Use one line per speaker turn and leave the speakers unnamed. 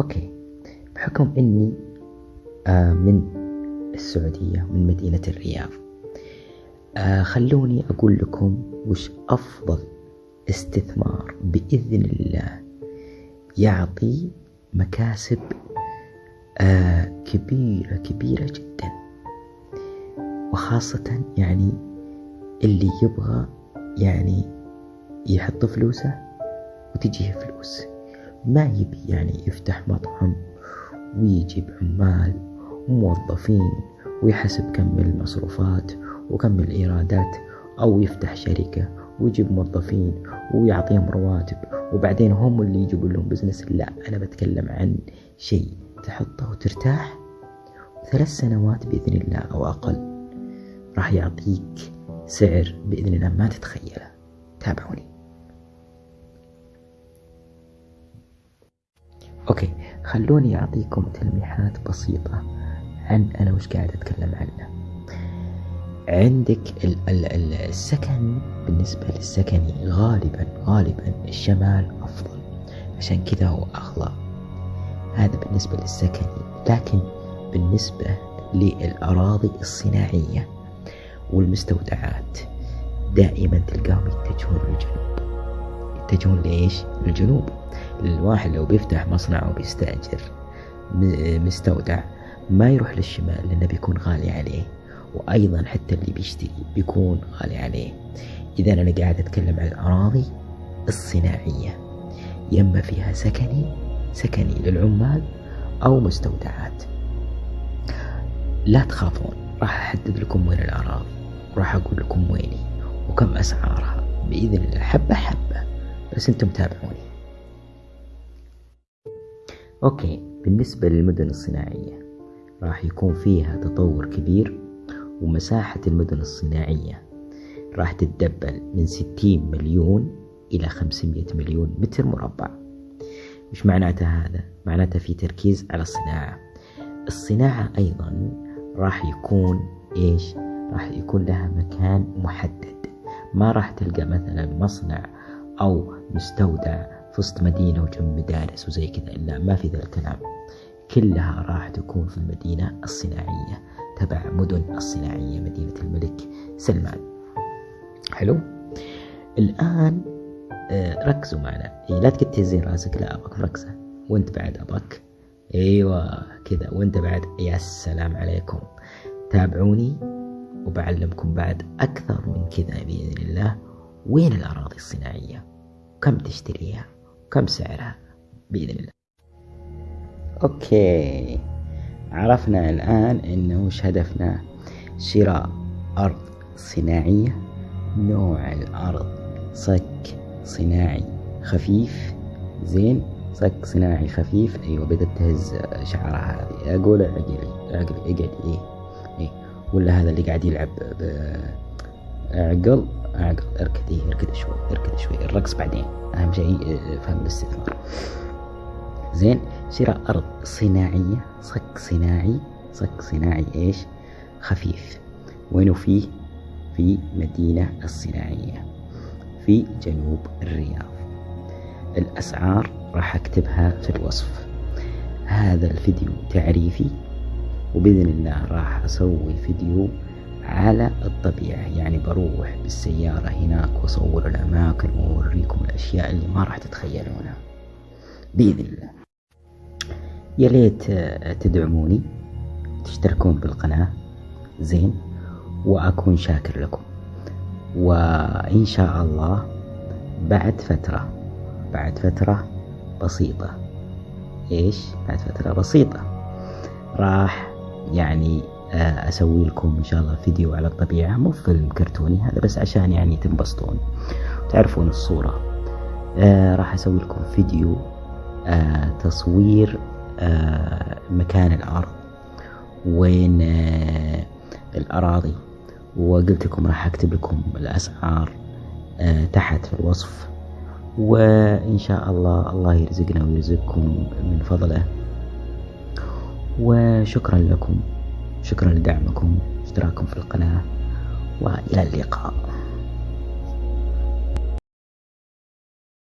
أوكي. بحكم أني آه من السعودية من مدينة الرياض. آه خلوني أقول لكم وش أفضل استثمار بإذن الله يعطي مكاسب آه كبيرة كبيرة جدا. وخاصة يعني اللي يبغى يعني يحط فلوسه وتجيه فلوس. ما يبي يعني يفتح مطعم ويجيب عمال وموظفين ويحسب كم المصروفات وكم الإيرادات أو يفتح شركة ويجيب موظفين ويعطيهم رواتب وبعدين هم اللي يجيبوا لهم بزنس لا أنا بتكلم عن شيء تحطه وترتاح ثلاث سنوات بإذن الله أو أقل. راح يعطيك سعر بإذن الله ما تتخيله. تابعوني. أوكي خلوني أعطيكم تلميحات بسيطة عن أنا وش قاعد أتكلم عنه. عندك السكن بالنسبة للسكني غالبا غالبا الشمال أفضل عشان كذا هو أغلى. هذا بالنسبة للسكني لكن بالنسبة للأراضي الصناعية والمستودعات دائما تلقاهم يتجهون للجنوب. يتجهون ليش؟ للجنوب. الواحد لو بيفتح مصنع وبيستأجر مستودع ما يروح للشمال لأنه بيكون غالي عليه. وأيضا حتى اللي بيشتري بيكون غالي عليه. إذا أنا قاعد أتكلم عن الأراضي الصناعية يما فيها سكني سكني للعمال أو مستودعات. لا تخافون راح أحدد لكم وين الأراضي راح أقول لكم ويني وكم أسعارها. بإذن الله حبة حبة. بس أنتم تابعوني أوكي بالنسبة للمدن الصناعية راح يكون فيها تطور كبير ومساحة المدن الصناعية. راح تتدبل من 60 مليون إلى 500 مليون متر مربع. وش معناته هذا؟ معناته في تركيز على الصناعة. الصناعة أيضا راح يكون إيش؟ راح يكون لها مكان محدد. ما راح تلقى مثلا مصنع أو مستودع في وسط مدينة وجنب مدارس وزي كذا لا ما في ذا الكلام. كلها راح تكون في المدينة الصناعية تبع مدن الصناعية مدينة الملك سلمان. حلو؟ الآن آه، ركزوا معنا. إيه لا تقعد تهزين رأسك لا أبغاك مركزة. وأنت بعد أبغاك أيوه كذا. وأنت بعد يا سلام عليكم. تابعوني وبعلمكم بعد أكثر من كذا بإذن الله. وين الأراضي الصناعية؟ وكم تشتريها؟ وكم سعرها؟ بإذن الله. أوكي. عرفنا الآن إنه وش هدفنا؟ شراء أرض صناعية. نوع الأرض. صك صناعي خفيف. زين. صك صناعي خفيف. أيوة بدأت تهز شعرها هذه. أقول عقلي عقلي أقعد. إيه. إيه. ولا هذا اللي قاعد يلعب عقل عقل اركد إيه اركد شوي اركد شوي الرقص بعدين. أهم شيء فهم الاستثمار. زين شراء أرض صناعية صك صناعي صك صناعي إيش؟ خفيف. وينه فيه في مدينة الصناعية في جنوب الرياض. الأسعار راح أكتبها في الوصف. هذا الفيديو تعريفي وبإذن الله راح أسوي فيديو على الطبيعة. يعني بروح بالسيارة هناك وأصور الأماكن وأوريكم الأشياء اللي ما راح تتخيلونها بإذن الله. يا ليت تدعموني تشتركون بالقناة زين وأكون شاكر لكم. وإن شاء الله بعد فترة بعد فترة بسيطة. إيش؟ بعد فترة بسيطة. راح يعني آه، أسوي لكم إن شاء الله فيديو على الطبيعة مو فيلم كرتوني هذا بس عشان يعني تنبسطون. تعرفون الصورة. آه راح أسوي لكم فيديو آه تصوير مكان الأرض. وين الأراضي. وقلت لكم راح أكتب لكم الأسعار آه تحت في الوصف. وإن شاء الله الله يرزقنا ويرزقكم من فضله. وشكرا لكم. شكرا لدعمكم اشتراككم في القناة وإلى اللقاء.